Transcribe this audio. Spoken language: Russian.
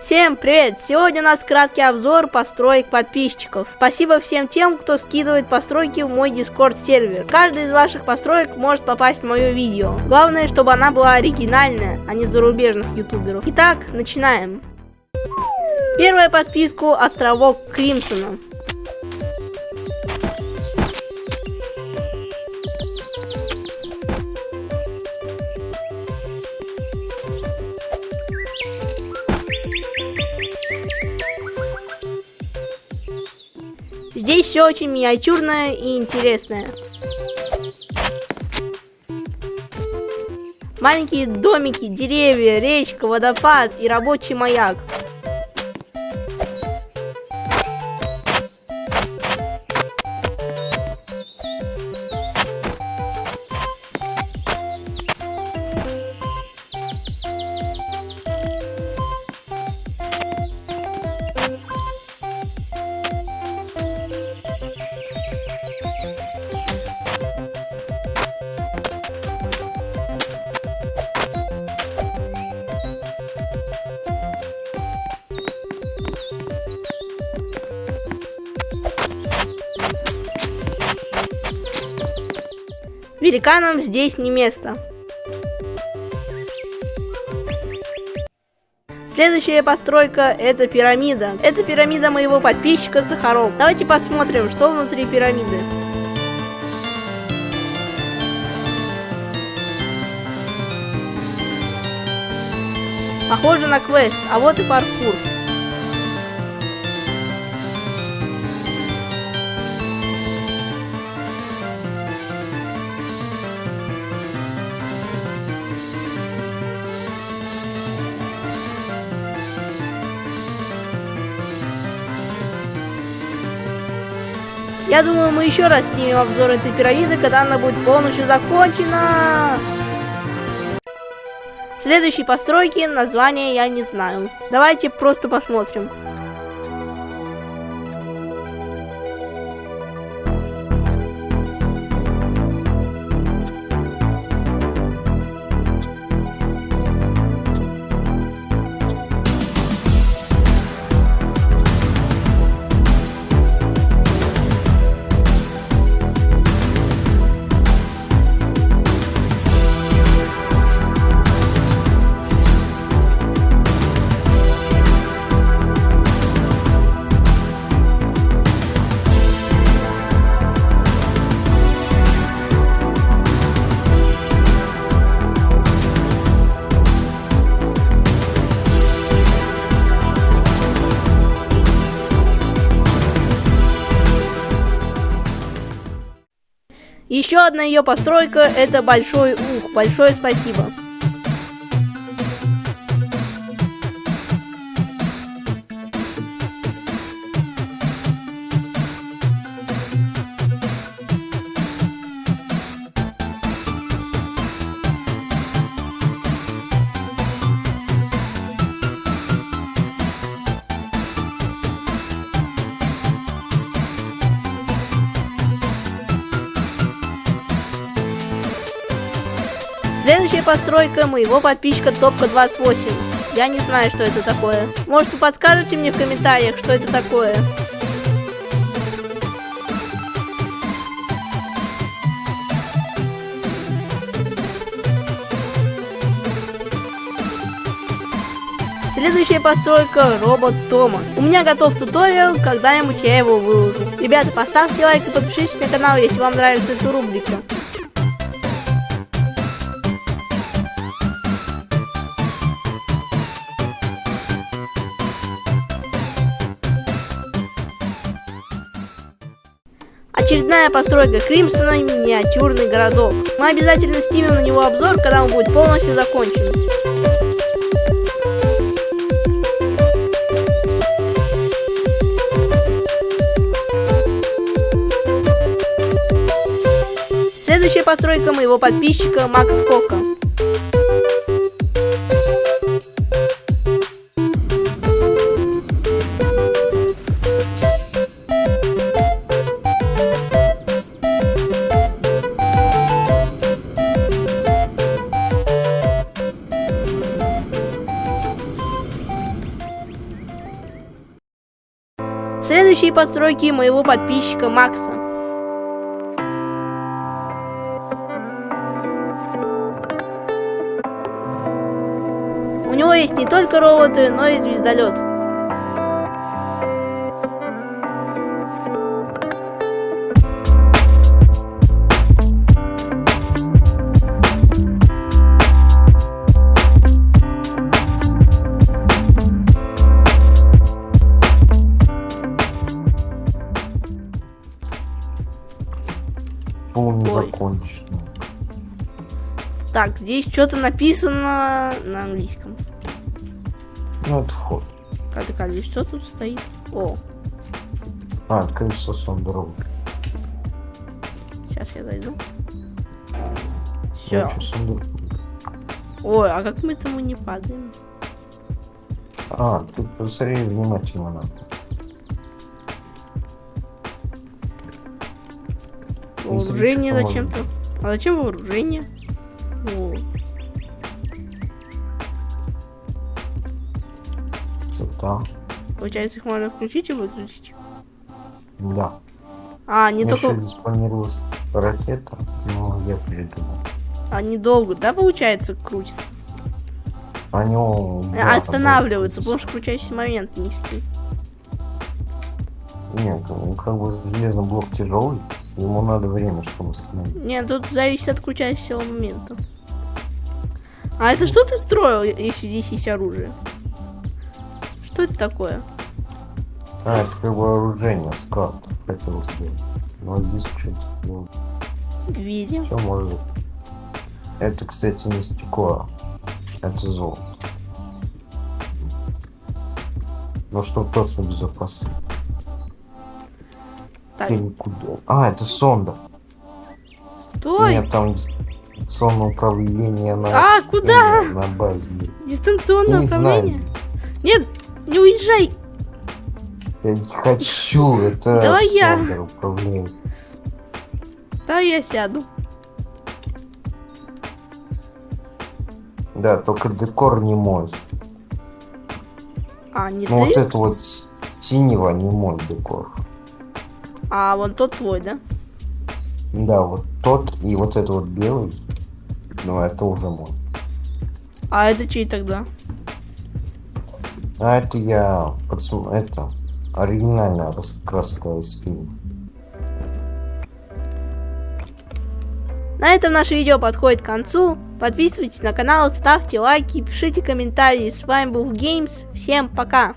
Всем привет! Сегодня у нас краткий обзор построек подписчиков. Спасибо всем тем, кто скидывает постройки в мой дискорд сервер. Каждый из ваших построек может попасть в мое видео. Главное, чтобы она была оригинальная, а не зарубежных ютуберов. Итак, начинаем. Первая по списку островок Кримсона. Здесь все очень миниатюрное и интересное. Маленькие домики, деревья, речка, водопад и рабочий маяк. Великанам здесь не место. Следующая постройка это пирамида. Это пирамида моего подписчика Сахаров. Давайте посмотрим, что внутри пирамиды. Похоже на квест, а вот и паркур. Я думаю, мы еще раз снимем обзор этой пирамиды, когда она будет полностью закончена. Следующей постройки название я не знаю. Давайте просто посмотрим. Еще одна ее постройка это большой ух. Большое спасибо. Постройка моего подписчика Топка 28. Я не знаю, что это такое. Может, вы подскажете мне в комментариях, что это такое? Следующая постройка робот Томас. У меня готов туториал, когда-нибудь я его выложу. Ребята, поставьте лайк и подпишитесь на канал, если вам нравится эта рубрика. Очередная постройка Кримсона миниатюрный городок. Мы обязательно снимем на него обзор, когда он будет полностью закончен. Следующая постройка моего подписчика Макс Кока. Следующие постройки моего подписчика Макса. У него есть не только роботы, но и звездолет. Закончено. Так, здесь что-то написано на английском. Ну, это вход. А так, а здесь что тут стоит? О, А, колесо дорогу. сейчас я зайду. Все. сундук. Ой, а как мы тому не падаем? А, ты посмотри внимательно надо. Вооружение зачем-то. А зачем вооружение? О, Цвета. получается, их можно включить и выключить. Да. А, не Мне только... еще спланировалась ракета, но я передумал. Они долго, да, получается, крутятся? Они да, Останавливаются, там потому что крутящий момент низкий. Нет, ну, как бы железный блок тяжелый, ему надо время, чтобы остановить. Не, тут зависит от крутящего момента. А это что ты строил, если здесь есть оружие? Что это такое? А, это как бы оружие, склад хотел сделать. Но здесь что-то было. Видим. Все может. Это, кстати, не стекло. Это золото. Ну, чтобы точно безопасно. Куда? А, это сонда. стой! Нет, там сонное управление на... А, куда? На базе. Дистанционное Не управление? знаю. Нет, не уезжай! Я не хочу, это Давай я. управление. Да, я сяду. Да, только декор не мой. А, не Ну, вот ты? это вот синего не мой декор. А, вон тот твой, да? Да, вот тот и вот это вот белый. Ну, это уже мой. А это чей тогда? А это я... Это... Оригинальная раскраска из фильма. На этом наше видео подходит к концу. Подписывайтесь на канал, ставьте лайки, пишите комментарии. С вами был Games. Всем пока!